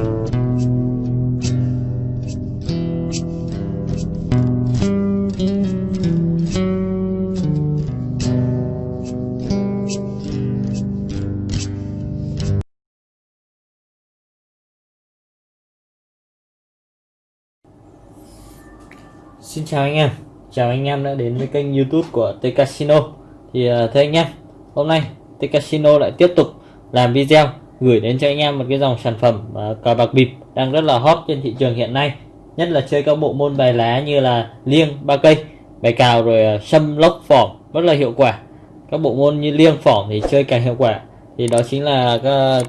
Xin chào anh em, chào anh em đã đến với kênh youtube của T Casino. Thì à, thưa anh em, hôm nay T Casino lại tiếp tục làm video gửi đến cho anh em một cái dòng sản phẩm à, uh, cờ bạc bịp đang rất là hot trên thị trường hiện nay. Nhất là chơi các bộ môn bài lá như là liêng, ba cây, bài cào rồi uh, sâm, lốc, phỏng rất là hiệu quả. Các bộ môn như liêng, phỏng thì chơi càng hiệu quả. Thì đó chính là cái,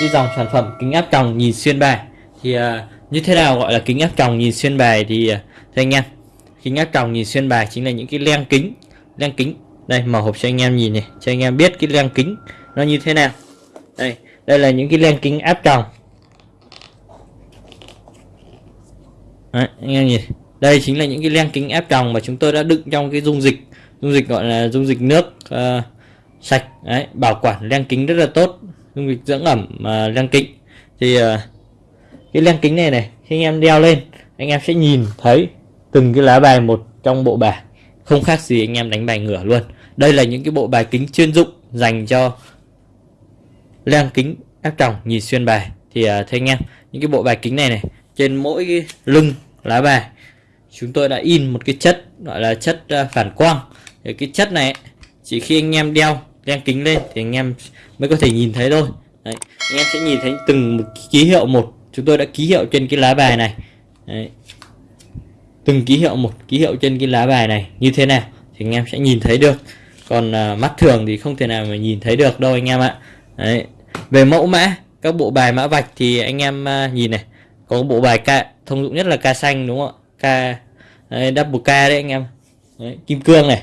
cái dòng sản phẩm kính áp tròng nhìn xuyên bài. Thì uh, như thế nào gọi là kính áp tròng nhìn xuyên bài thì uh, thưa anh em kính áp tròng nhìn xuyên bài chính là những cái len kính len kính. Đây mở hộp cho anh em nhìn này cho anh em biết cái len kính nó như thế nào. Đây đây là những cái len kính áp tròng. Đấy, anh em nhìn đây chính là những cái len kính áp tròng mà chúng tôi đã đựng trong cái dung dịch. Dung dịch gọi là dung dịch nước uh, sạch. Đấy bảo quản len kính rất là tốt. Dung dịch dưỡng ẩm uh, len kính. Thì uh, cái len kính này này khi anh em đeo lên anh em sẽ nhìn thấy từng cái lá bài một trong bộ bài. Không khác gì anh em đánh bài ngửa luôn. Đây là những cái bộ bài kính chuyên dụng dành cho lăng kính áp tròng nhìn xuyên bài. Thì à, uh, thưa anh em những cái bộ bài kính này này trên mỗi cái lưng lá bài chúng tôi đã in một cái chất gọi là chất uh, phản quang. Thì cái chất này chỉ khi anh em đeo lăng kính lên thì anh em mới có thể nhìn thấy thôi. Đấy. anh em sẽ nhìn thấy từng một ký hiệu một. Chúng tôi đã ký hiệu trên cái lá bài này. Đấy. Từng ký hiệu một ký hiệu trên cái lá bài này như thế nào thì anh em sẽ nhìn thấy được. Còn uh, mắt thường thì không thể nào mà nhìn thấy được đâu anh em ạ. Đấy về mẫu mã các bộ bài mã vạch thì anh em à, nhìn này có bộ bài ca thông dụng nhất là ca xanh đúng không ạ? Ca double k đấy anh em. Đấy, kim cương này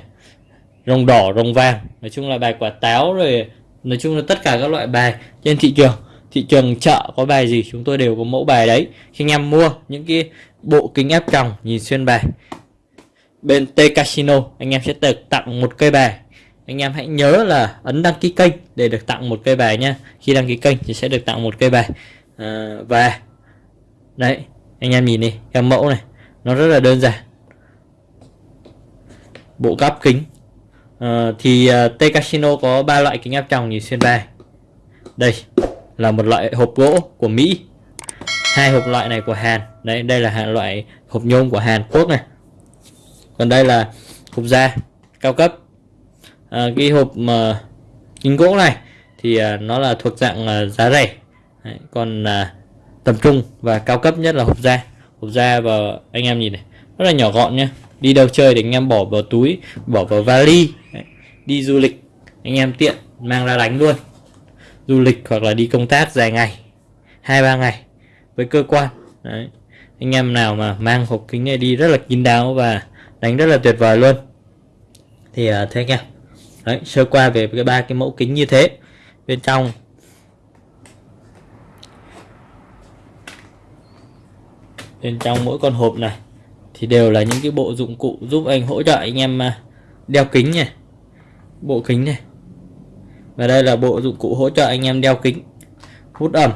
rồng đỏ rồng vàng nói chung là bài quả táo rồi nói chung là tất cả các loại bài trên thị trường. Thị trường chợ có bài gì chúng tôi đều có mẫu bài đấy. Khi anh em mua những cái bộ kính áp tròng nhìn xuyên bài. Bên T Casino anh em sẽ được tặng một cây bài anh em hãy nhớ là ấn đăng ký kênh để được tặng một cây bài nha. Khi đăng ký kênh thì sẽ được tặng một cây bài. À, và đấy anh em nhìn đi cái mẫu này nó rất là đơn giản. Bộ cáp kính. À, thì à, uh, T Casino có ba loại kính áp tròng nhìn xuyên bài. Đây là một loại hộp gỗ của Mỹ. Hai hộp loại này của Hàn. Đấy đây là loại hộp nhôm của Hàn Quốc này. Còn đây là hộp da cao cấp à, cái hộp mà kính gỗ này thì à, nó là thuộc dạng à, giá rẻ. Đấy, còn à, tầm trung và cao cấp nhất là hộp da. Hộp da và anh em nhìn này rất là nhỏ gọn nhá. Đi đâu chơi thì anh em bỏ vào túi bỏ vào vali đấy. đi du lịch anh em tiện mang ra đánh luôn. Du lịch hoặc là đi công tác dài ngày hai ba ngày với cơ quan Đấy. anh em nào mà mang hộp kính này đi rất là kín đáo và đánh rất là tuyệt vời luôn. Thì uh, thế anh em. Đấy, sơ qua về cái ba cái mẫu kính như thế bên trong. Bên trong mỗi con hộp này thì đều là những cái bộ dụng cụ giúp anh hỗ trợ anh em à, đeo kính này bộ kính này. Và đây là bộ dụng cụ hỗ trợ anh em đeo kính hút ẩm.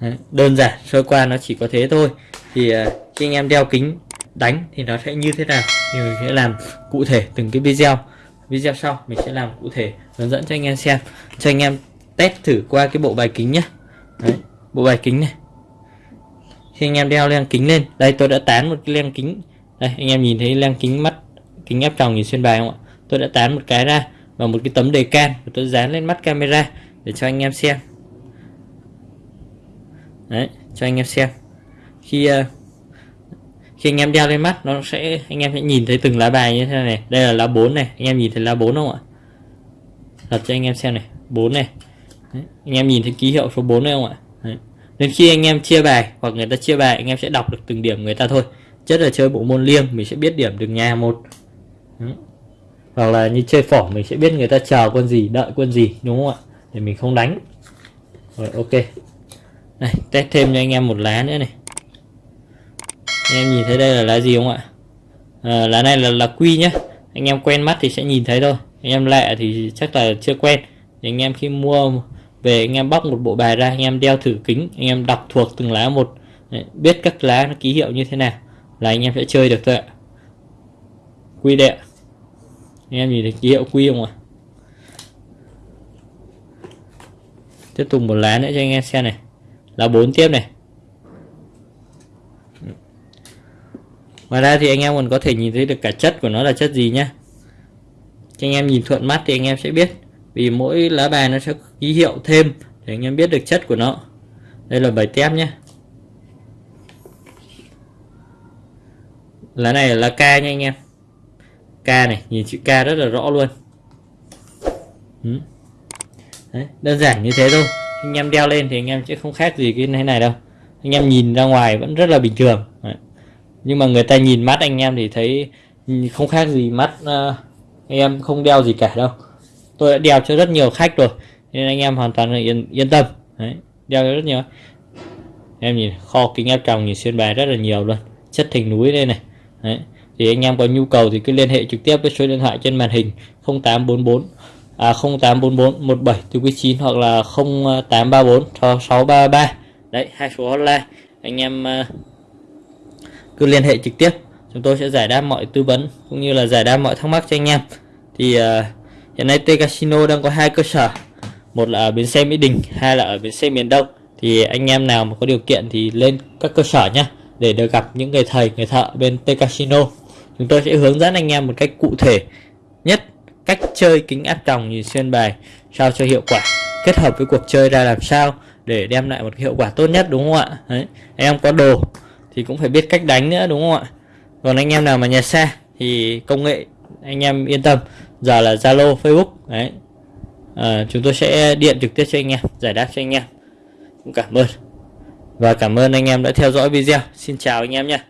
Đấy, đơn giản sơ qua nó chỉ có thế thôi. Thì à, khi anh em đeo kính đánh thì nó sẽ như thế nào? Thì mình sẽ làm cụ thể từng cái video. Video sau mình sẽ làm cụ thể hướng dẫn cho anh em xem. Cho anh em test thử qua cái bộ bài kính nhé Đấy, bộ bài kính này. Khi anh em đeo len kính lên. Đây tôi đã tán một cái len kính. Đây anh em nhìn thấy len kính mắt kính áp tròng nhìn xuyên bài không ạ? Tôi đã tán một cái ra và một cái tấm đề can và tôi dán lên mắt camera để cho anh em xem. Đấy cho anh em xem. Khi uh, khi anh em đeo lên mắt, nó sẽ, anh em sẽ nhìn thấy từng lá bài như thế này. Đây là lá 4 này. Anh em nhìn thấy lá 4 không ạ? Lật cho anh em xem này. 4 này. Đấy. anh em nhìn thấy ký hiệu số 4 này không ạ? Đấy. nên khi anh em chia bài hoặc người ta chia bài, anh em sẽ đọc được từng điểm người ta thôi. Chất là chơi bộ môn liêng, mình sẽ biết điểm được nhà một. Đấy. hoặc là như chơi phỏ mình sẽ biết người ta chờ quân gì, đợi quân gì, đúng không ạ? Để mình không đánh. Rồi, ok. Này test thêm cho anh em một lá nữa này anh em nhìn thấy đây là lá gì không ạ? À, lá này là lá quy nhé anh em quen mắt thì sẽ nhìn thấy thôi. Anh em lạ thì chắc là chưa quen. Thì anh em khi mua về anh em bóc một bộ bài ra anh em đeo thử kính anh em đọc thuộc từng lá một. Đấy, biết các lá nó ký hiệu như thế nào là anh em sẽ chơi được thôi ạ. Quy đệ. Anh em nhìn thấy ký hiệu quy không ạ? Tiếp tục một lá nữa cho anh em xem này. Là bốn tiếp này. Ngoài ra thì anh em còn có thể nhìn thấy được cả chất của nó là chất gì nhá. Cho anh em nhìn thuận mắt thì anh em sẽ biết. Vì mỗi lá bài nó sẽ ký hiệu thêm để anh em biết được chất của nó. Đây là bài tép nhé lá này là lá ca nha anh em. K này nhìn chữ K rất là rõ luôn. Ừ. Đấy, đơn giản như thế thôi. Anh em đeo lên thì anh em sẽ không khác gì cái này đâu. Anh em nhìn ra ngoài vẫn rất là bình thường. Đấy nhưng mà người ta nhìn mắt anh em thì thấy không khác gì mắt uh, em không đeo gì cả đâu. Tôi đã đeo cho rất nhiều khách rồi nên anh em hoàn toàn là yên, yên tâm. Đấy, đeo cho rất nhiều. Em nhìn kho kính áp tròng nhìn xuyên bài rất là nhiều luôn. Chất thành núi đây này. Đấy. thì anh em có nhu cầu thì cứ liên hệ trực tiếp với số điện thoại trên màn hình 0844 à 0844 17 từ quý 9 hoặc là 0834 633 ờ, đấy hai số hotline. Anh em uh, cứ liên hệ trực tiếp chúng tôi sẽ giải đáp mọi tư vấn cũng như là giải đáp mọi thắc mắc cho anh em. Thì uh, hiện nay T Casino đang có hai cơ sở. Một là ở bến xe Mỹ Đình hai là ở bến xe miền Đông. Thì anh em nào mà có điều kiện thì lên các cơ sở nhé để được gặp những người thầy người thợ bên T Casino. Chúng tôi sẽ hướng dẫn anh em một cách cụ thể nhất cách chơi kính áp tròng nhìn xuyên bài sao cho hiệu quả kết hợp với cuộc chơi ra làm sao để đem lại một hiệu quả tốt nhất đúng không ạ? Đấy. anh em có đồ thì cũng phải biết cách đánh nữa đúng không ạ? Còn anh em nào mà nhà xa thì công nghệ anh em yên tâm. Giờ là Zalo Facebook đấy. À, chúng tôi sẽ điện trực tiếp cho anh em giải đáp cho anh em. Cũng cảm ơn. Và cảm ơn anh em đã theo dõi video. Xin chào anh em nha